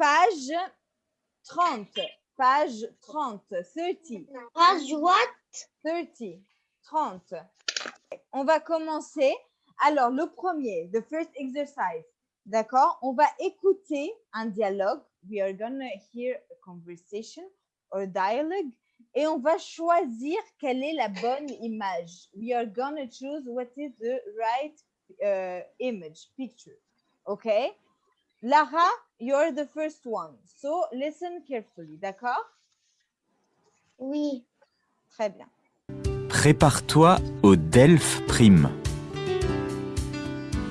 page 30. Page 30. 30. Page what? 30. 30. On va commencer. Alors, le premier, the first exercise. D'accord? On va écouter un dialogue. We are going to hear a conversation or dialogue. Et on va choisir quelle est la bonne image. We are going to choose what is the right uh, image, picture. Okay? Lara, you're the first one. So listen carefully. D'accord? Oui. Très bien. Prépare-toi au DELF Prime.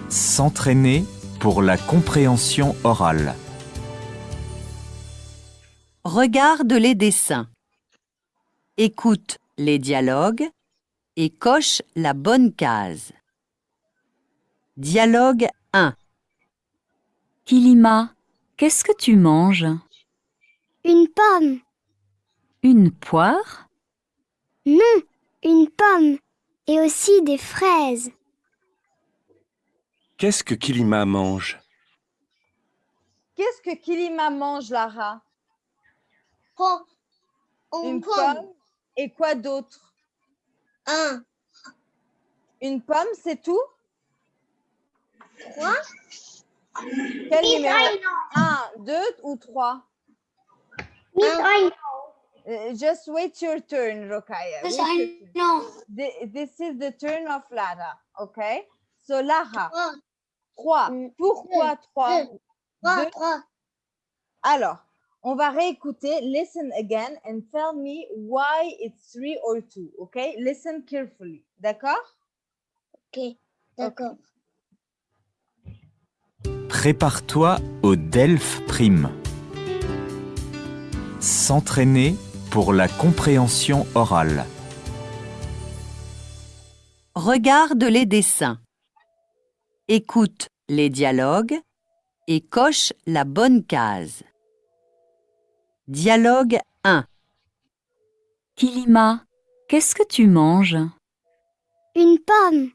S'entraîner pour la compréhension orale. Regarde les dessins. Écoute les dialogues et coche la bonne case. Dialogue 1. Kilima, qu'est-ce que tu manges? Une pomme. Une poire? Non, une pomme. Et aussi des fraises. Qu'est-ce que Kilima mange? Qu'est-ce que Kilima mange, Lara? Une pomme. Et quoi d'autre? Un. Une pomme, c'est tout? Trois. Quel numéro Un, deux ou trois? Un. Uh, Just wait your turn, Rokaya. Thi- This is the turn of Lara, okay? So, Lara, Trois. trois. Mm, Pourquoi trois? Deux. Trois. Deux. Trois. Alors, on va réécouter. Listen again and tell me why it's three or two, okay? Listen carefully, d'accord? Ok. D'accord. Prépare-toi au DELF Prime. S'entraîner pour la compréhension orale. Regarde les dessins. Écoute les dialogues et coche la bonne case. Dialogue 1. Kilima, qu'est-ce que tu manges? Une pomme.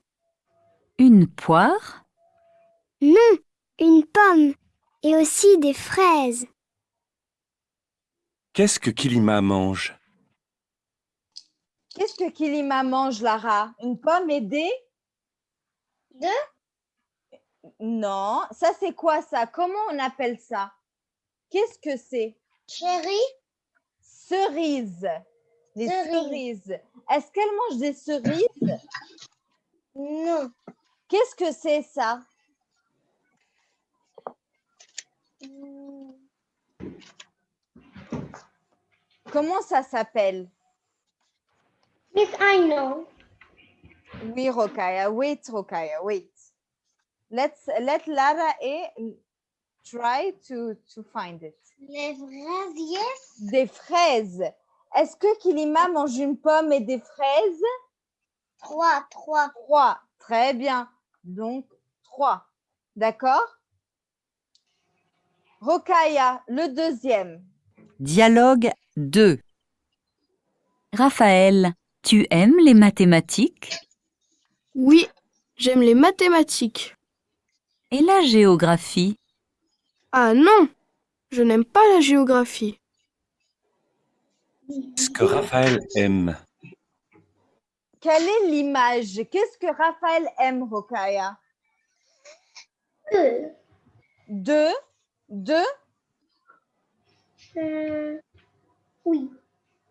Une poire? Non, une pomme. Et aussi des fraises. Qu'est-ce que Kilima mange? Qu'est-ce que Kilima mange, Lara? Une pomme et des? Deux. Non, ça c'est quoi ça? Comment on appelle ça? Qu'est-ce que c'est? Chérie. Cerises. Les Cerises. cerises. Est-ce qu'elle mange des cerises? Non. Qu'est-ce que c'est ça? Hmm, Comment ça s'appelle? Yes, I know. Oui, Rokaya. Wait, Rokaya. Wait. Let's let Lara A try to, to find it. Les fraises, yes. Des fraises. Est-ce que Kilima mange une pomme et des fraises? Trois. Trois. Trois. Très bien. Donc, trois. D'accord? Rokaya, le deuxième. Dialogue 2. Raphaël, tu aimes les mathématiques? Oui, j'aime les mathématiques. et la géographie? Ah non, je n'aime pas la géographie. Ce que Raphaël aime. Quelle est l'image? Qu'est-ce que Raphaël aime, Rokaya? Deux. Deux. Deux. Euh, oui.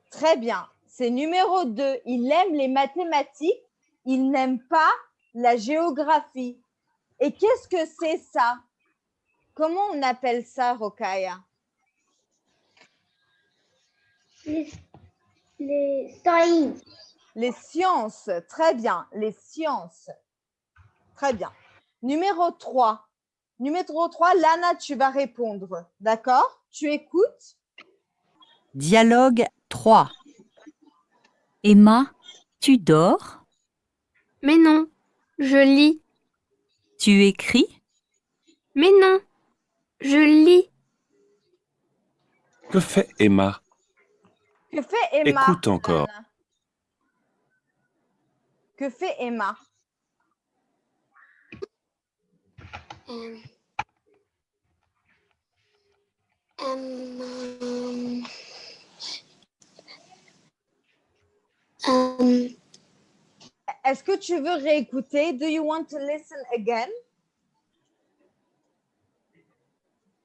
Très bien. C'est numéro 2. Il aime les mathématiques. Il n'aime pas la géographie. Et qu'est-ce que c'est ça? Comment on appelle ça, Rokaya Les, les sciences. Les sciences. Très bien. Les sciences. Très bien. Numéro 3. Numéro 3, Lana, tu vas répondre. D'accord? Tu écoutes? Dialogue 3. Emma, tu dors? Mais non, je lis. Tu écris? Mais non, je lis. Que fait Emma? Que fait Emma? Écoute encore. Lana? Que fait Emma? Euh, um, um, est-ce que tu veux réécouter? Do you want to listen again?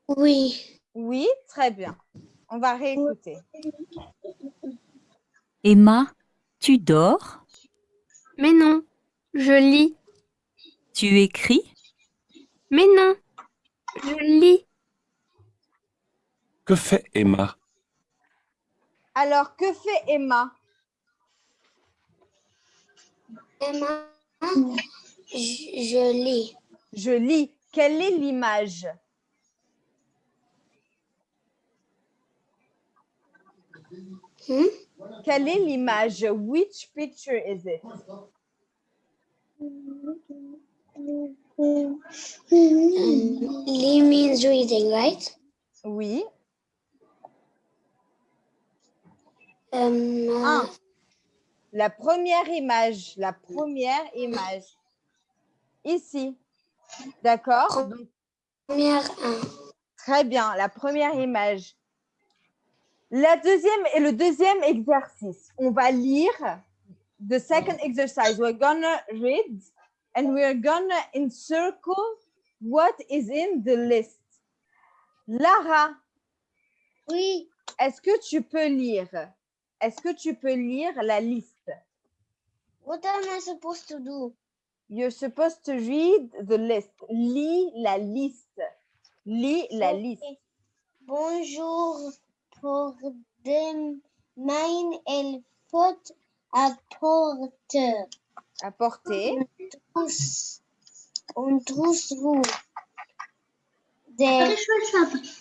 Oui. Oui, très bien. On va réécouter. Emma, tu dors? Mais non, je lis. Tu écris? Mais non. Je lis. Que fait Emma? Alors, que fait Emma? Emma, je, je lis. Je lis. Quelle est l'image? Hmm? Quelle est l'image? Which picture is it? Um, means reading, right? Oui. Um, Un. La première image, la première image. Ici. D'accord? Première un. Très bien, la première image. La deuxième et le deuxième exercice. On va lire the second exercise. We're gonna read and we're gonna encircle what is in the list. Lara, Oui. est-ce que tu peux lire? Est-ce que tu peux lire la liste? What am I supposed to do? You're supposed to read the list. Lis la liste. Lis la liste. Bonjour. Pour demain, il faut apporter Apporter. trousse, une trousse rouge, des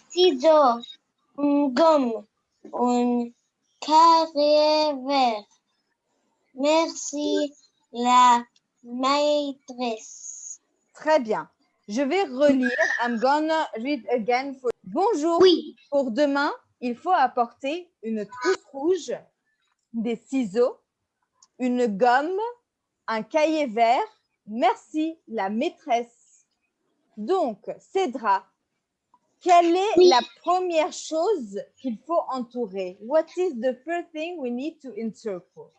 ciseaux, une gomme, un carré vert. Merci, la maîtresse. Très bien. Je vais relire. I'm gonna read again. For... Bonjour. Oui. Pour demain, il faut apporter une trousse rouge, des ciseaux, une gomme, un cahier vert. Merci, la maîtresse. Donc, Cédra, quelle est Oui. la première chose qu'il faut entourer? What is the first thing we need to encircle?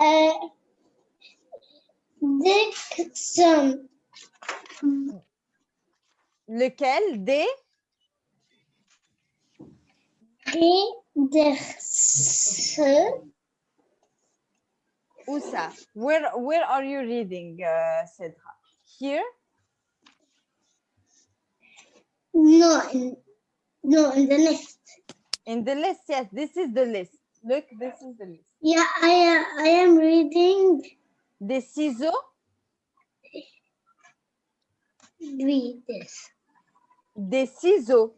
Euh, Dixon. Lequel? Des? Ça? Where, where are you reading, uh, Cédra? Here? No, in, no, in the list. In the list, yes, this is the list. Look, this is the list. Yeah, I, uh, I am reading. Des ciseaux, Read this. des ciseaux,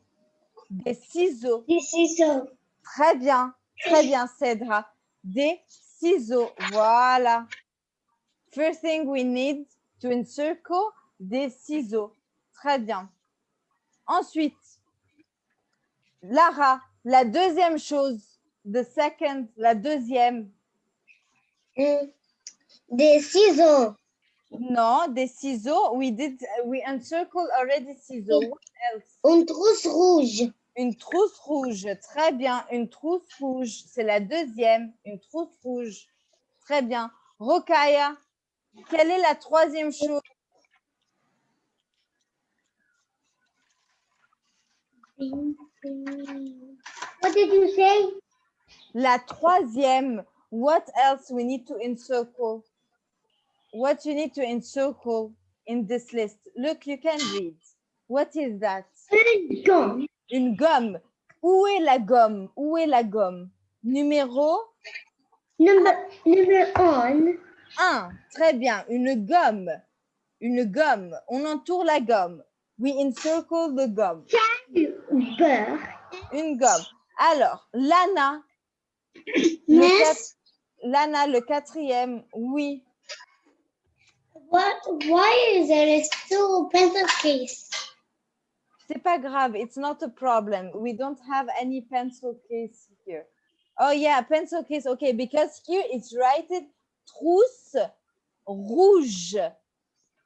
des ciseaux. Is a Très bien, très bien, Cédra. Des ciseaux, voilà. First thing we need to encircle, des ciseaux. Très bien. Ensuite, Lara, la deuxième chose, the second, la deuxième, mm, des ciseaux. non, des ciseaux. We did, we encircle already ciseaux. What else? Une trousse rouge. Une trousse rouge, très bien. Une trousse rouge, c'est la deuxième. Une trousse rouge, très bien. Rokaya, quelle est la troisième chose? What did you say? La troisième, what else we need to encircle? What you need to encircle in this list? Look, you can read. What is that? Une gomme. Où est la gomme? Où est la gomme? Numéro Number, number one. 1. Très bien. Une gomme. Une gomme. On entoure la gomme. We encircle the gum. Beurre? Une gomme. Alors, Lana. Le Lana, le quatrième. Oui. what, why is there still a pencil case? C'est pas grave. It's not a problem. We don't have any pencil case here. Oh yeah, pencil case. Okay, because here it's written trousse rouge.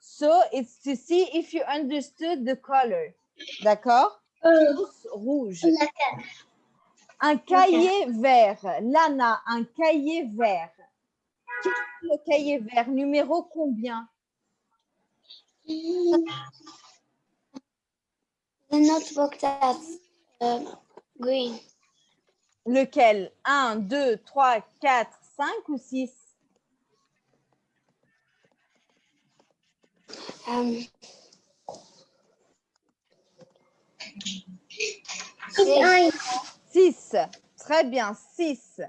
So it's to see if you understood the color. D'accord? Euh, Trousse rouge. Un cahier vert. Lana, un cahier vert. Le cahier vert, numéro combien? Notebook that's uh, green. Lequel? 1, 2, 3, 4, 5 ou 6 Um, six. 6. Très bien, 6.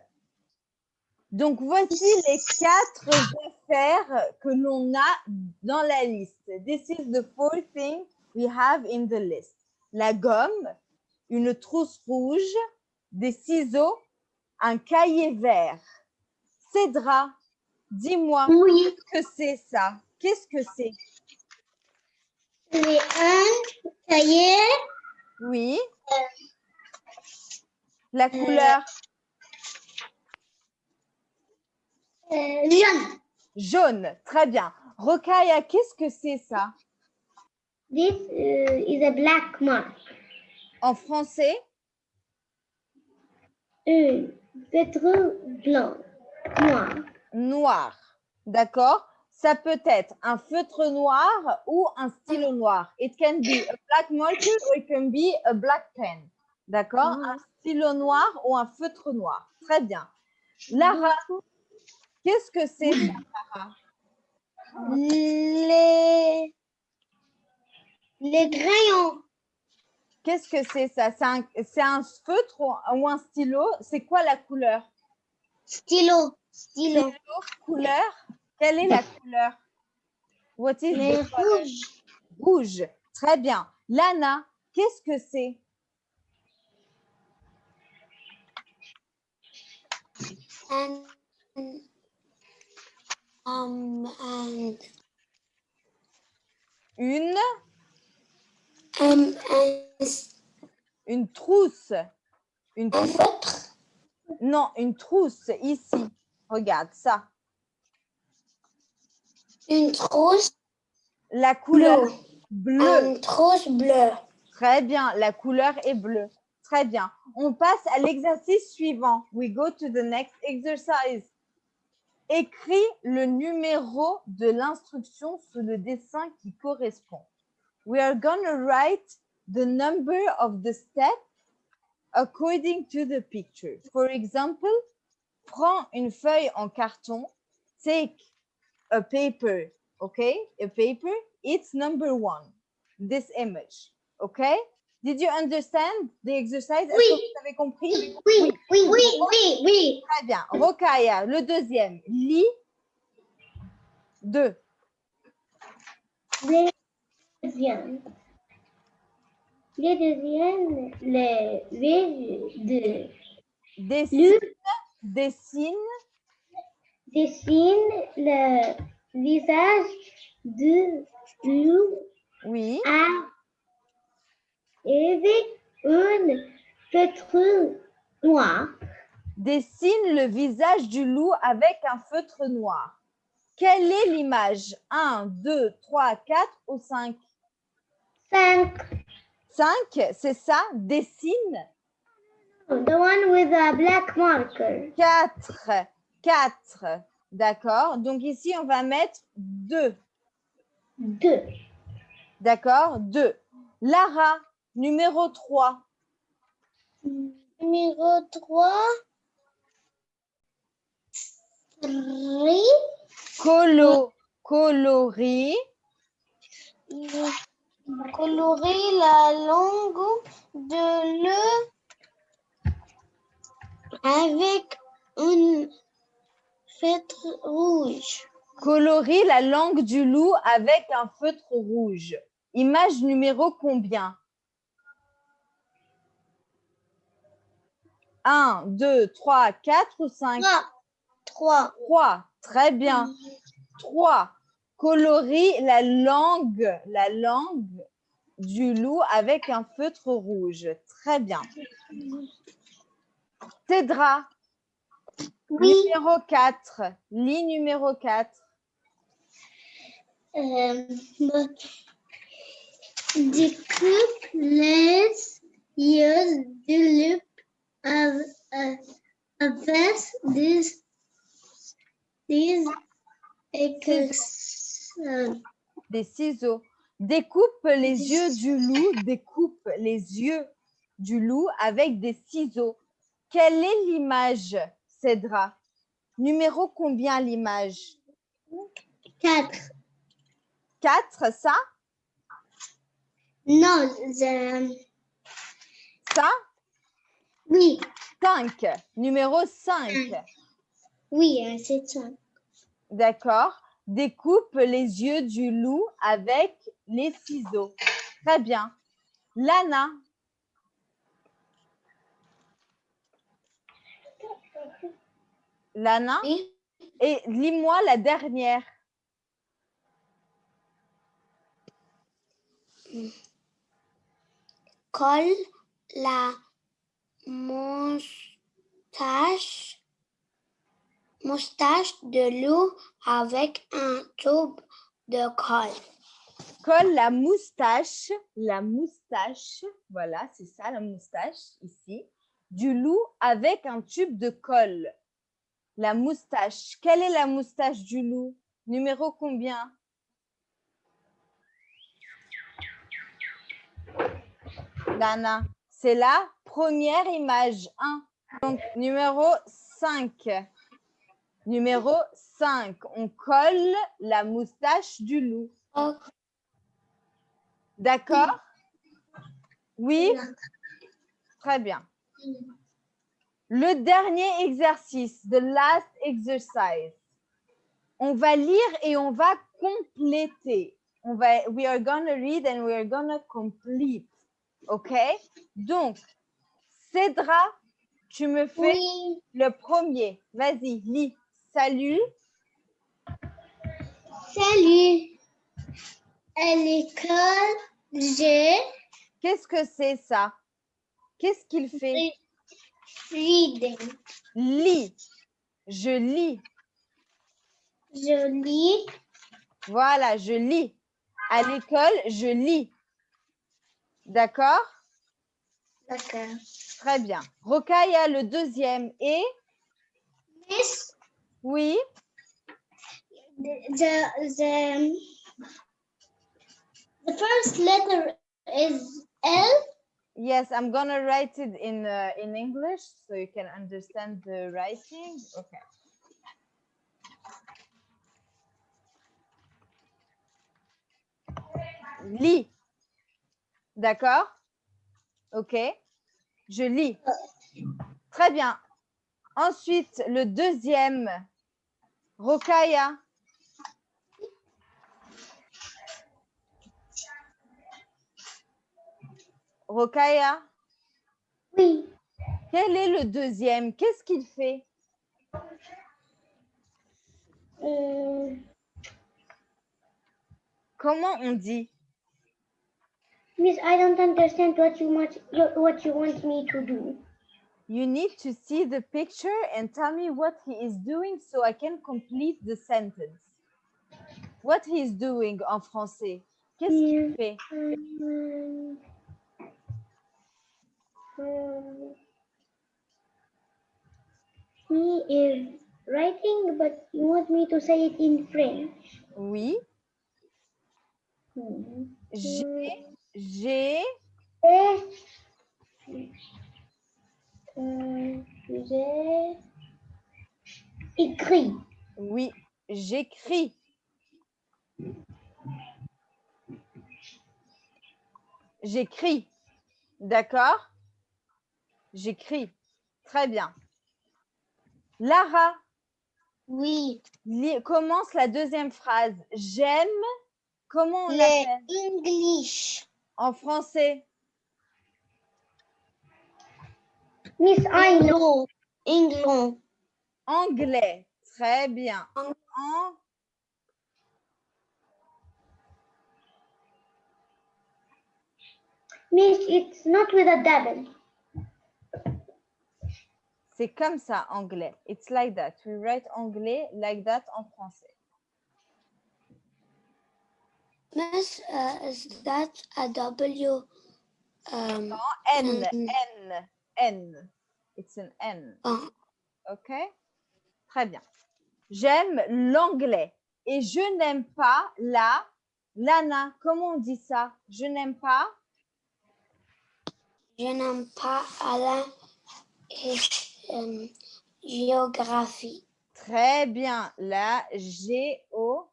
Donc, voici les quatre affaires que l'on a dans la liste. This is the four things we have in the list. La gomme, une trousse rouge, des ciseaux, un cahier vert. Cédra, dis-moi, Oui, que c'est ça Qu'est-ce que c'est? C'est un cahier Oui. La couleur? euh, jaune. jaune. Très bien. Rokaya, qu'est-ce que c'est ça? This uh, is a black mark. En français? Un feutre blanc, noir. Noir. D'accord Ça peut être un feutre noir ou un stylo noir. It can be a black marker or it can be a black pen. D'accord Un stylo noir ou un feutre noir. Très bien. Lara, qu'est-ce que c'est Lara? Les, les crayons. Qu'est-ce que c'est ça? C'est un, un feutre ou un stylo? C'est quoi la couleur? Stylo. Stylo. Couleur? Quelle est la couleur? What is Les the color? rouges. Rouge. Très bien. Lana, qu'est-ce que c'est? Um, Une Une trousse. Une un trousse. feutre. Non, une trousse ici. Regarde ça. Une trousse La couleur bleue. bleue. Une trousse bleue. Très bien. La couleur est bleue. Très bien. On passe à l'exercice suivant. We go to the next exercise. Écris le numéro de l'instruction sous le dessin qui correspond. We are going to write the number of the step according to the picture. For example, prends une feuille en carton. Take a paper, okay? A paper. It's number one. This image, okay? Did you understand the exercise? Que Oui. vous avez compris? Oui, oui, oui, oui, oui. Très bien. Rokaya, le deuxième. Lis deux. Les deuxièmes. Les deuxièmes, les V de Dessine, dessine, dessine le visage de loup oui, à avec un feutre noir. dessine le visage du loup avec un feutre noir. Quelle est l'image? 1, 2, 3, 4 ou 5 Cinq. 5, c'est ça? Dessine? The one with a black marker. 4, 4. D'accord Donc ici, on va mettre 2. Deux. D'accord? 2. Lara, numéro 3. Numéro trois. Colo, coloris. Colorer la langue de le avec un feutre rouge. Colorie la langue du loup avec un feutre rouge. Image numéro combien? 1, 2, 3, 4 ou 5 Trois. Trois. 3. Très bien. 3. Colorie la langue, la langue du loup avec un feutre rouge. Très bien. Cédra, Oui. numéro 4. Lit numéro 4. Euh, découpe les yeux de loup avec des Des Des ciseaux. Découpe les yeux du loup, découpe les yeux du loup avec des ciseaux. Quelle est l'image, Cédra? Numéro combien l'image? Quatre. 4, ça? Non, je- Ça? Oui, 5. Numéro 5. oui, c'est ça. D'accord. Découpe les yeux du loup avec les ciseaux. Très bien. Lana, Lana, Oui. et lis-moi la dernière. Colle la moustache, moustache de loup avec un tube de colle. Colle la moustache, la moustache, voilà, c'est ça la moustache ici, du loup avec un tube de colle. La moustache. Quelle est la moustache du loup? Numéro combien? Dana, c'est la première image. 1. Donc, numéro 5. Numéro 5. On colle la moustache du loup. D'accord Oui Très bien. Le dernier exercice, the last exercise. On va lire et on va compléter. On va, we are going to read and we are going to complete. OK? Donc, Cédra, tu me fais Oui, le premier. Vas-y, lis. Salut. salut. À l'école, j'ai Qu'est-ce que c'est ça? Qu'est-ce qu'il fait? Reading. Lis. Je lis. Je lis Voilà, je lis. À l'école, je lis. D'accord? D'accord. Très bien. Rokaya, le deuxième. Et? Miss, oui, the, the, the first letter is L. yes, I'm gonna write it in uh, in English so you can understand the writing. Okay. Lis. D'accord? Ok. Je lis. Très bien. Ensuite, le deuxième. Rokaya. Rokaya? Oui. Quel est le deuxième? Qu'est-ce qu'il fait? Euh, Comment on dit? Miss, I don't understand what you want what you want me to do. You need to see the picture and tell me what he is doing so I can complete the sentence. What he is doing en français? Qu'est-ce qu'il fait? Um, he is writing, but he wants me to say it in French. Oui. Hmm. J'ai, j'ai, euh, j'ai écrit. oui, j'écris. J'écris. D'accord? J'écris. Très bien. Lara, Oui. commence la deuxième phrase. J'aime. Comment on l'appelle? English. en français Miss, I know. English. Anglais. Très bien. En- Miss, it's not with a double. C'est comme ça, anglais. It's like that. We write anglais like that en français. Miss, uh, is that a W? Um, N, Mhm. N, N. It's an N. oh, OK? Très bien. J'aime l'anglais. Et je n'aime pas la... Lana, comment on dit ça? Je n'aime pas? Je n'aime pas la géographie. Très bien. La géo...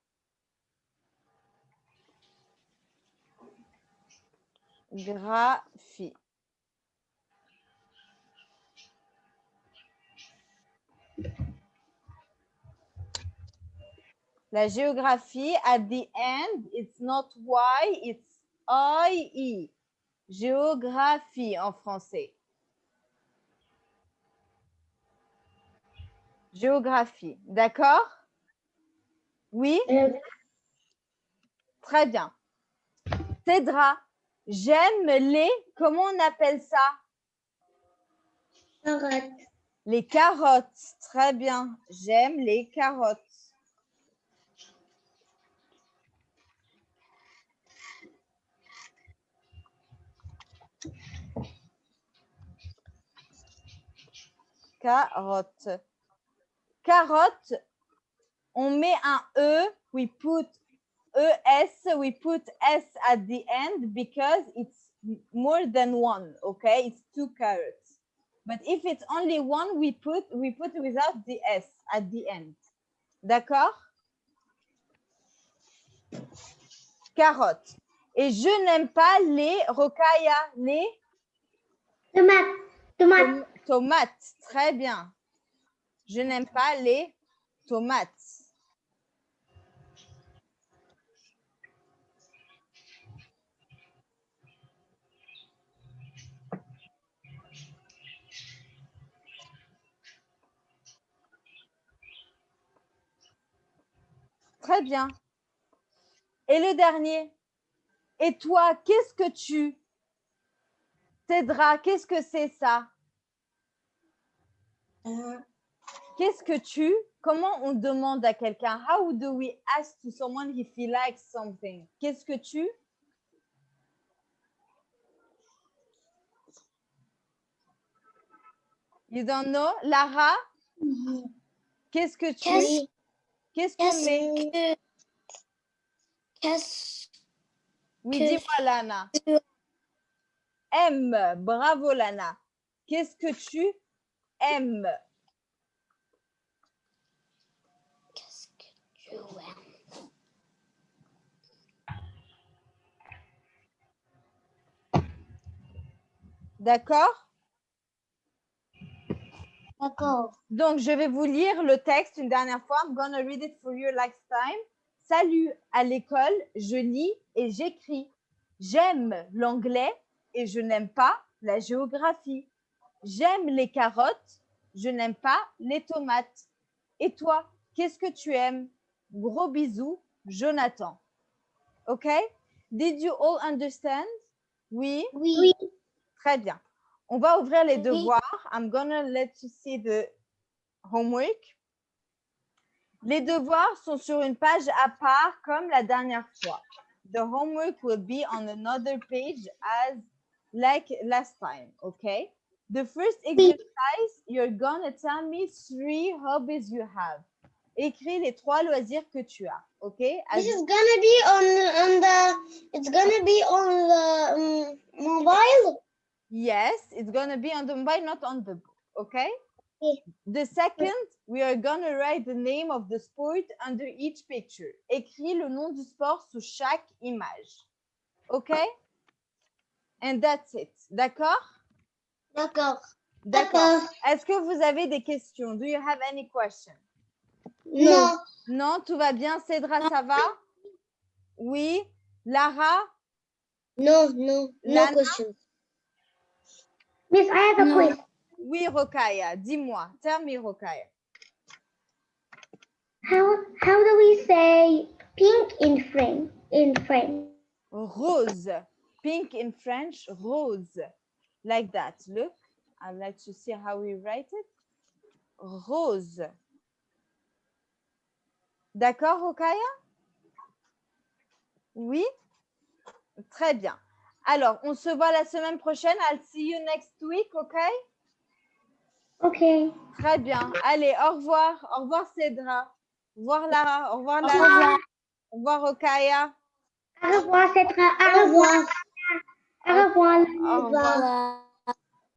Graphie. La géographie, at the end, it's not Y, it's I-E. Géographie en français. Géographie, d'accord? Oui? Euh, Très bien. Cédra, j'aime les, comment on appelle ça? Carotte. Les carottes. Très bien. J'aime les carottes. Carotte. Carotte, on met un E, we put ES, we put S at the end because it's more than one, okay? It's two carrots. But if it's only one, we put we put without the S at the end. D'accord? Carotte. Et je n'aime pas les rocaya, les Tomate. Tomate. tom- tomates. Très bien. Je n'aime pas les tomates. Très bien. Et le dernier. Et toi, qu'est-ce que tu Cédra, qu'est-ce que c'est ça? Qu'est-ce que tu Comment on demande à quelqu'un How do we ask to someone if he likes something? Qu'est-ce que tu? You don't know? Lara? Qu'est-ce que tu? Qu'est-ce Qu'est-ce qu'on met que. Qu'est-ce Oui, que- dis-moi Lana. Aime. Bravo Lana. Qu'est-ce que tu aimes? D'accord? D'accord. Donc, je vais vous lire le texte une dernière fois. I'm gonna read it for you last time. Salut, à l'école, je lis et j'écris. J'aime l'anglais et je n'aime pas la géographie. J'aime les carottes, je n'aime pas les tomates. Et toi, qu'est-ce que tu aimes? Gros bisous, Jonathan. OK? Did you all understand? Oui? Oui. Très bien. On va ouvrir les Oui. devoirs. I'm gonna let you see the homework. Les devoirs sont sur une page à part comme la dernière fois. The homework will be on another page as like last time, okay? The first exercise, you're gonna tell me three hobbies you have. Écris les trois loisirs que tu as? As- This is gonna be on on the. It's gonna be on the um, mobile? Yes, it's gonna be on the mobile, not on the book, okay? Okay. The second, we are gonna write the name of the sport under each picture. Écris le nom du sport sous chaque image. Okay? And that's it. D'accord? D'accord. D'accord. Est-ce que vous avez des questions? Do you have any questions? Non. Non, tout va bien. Cédra, ça va? Oui. Lara? No, no, Lana? question. Miss, I have a quiz. Oui, Rokaya. Dis-moi. Tell me, Rokaya. How how do we say pink in French? In French? rose. Pink in French, rose. Like that. Look, I'd like to see how we write it. Rose. D'accord, Rokaya? Oui? Très bien. Alors, on se voit la semaine prochaine. I'll see you next week, OK? Okay. Très bien. Allez, au revoir. Au revoir, Cédra. Au revoir, Lara. Au revoir, Au Lara. revoir. Au revoir, Okaya. Au revoir, Cetra. Au revoir. Au revoir. Au revoir.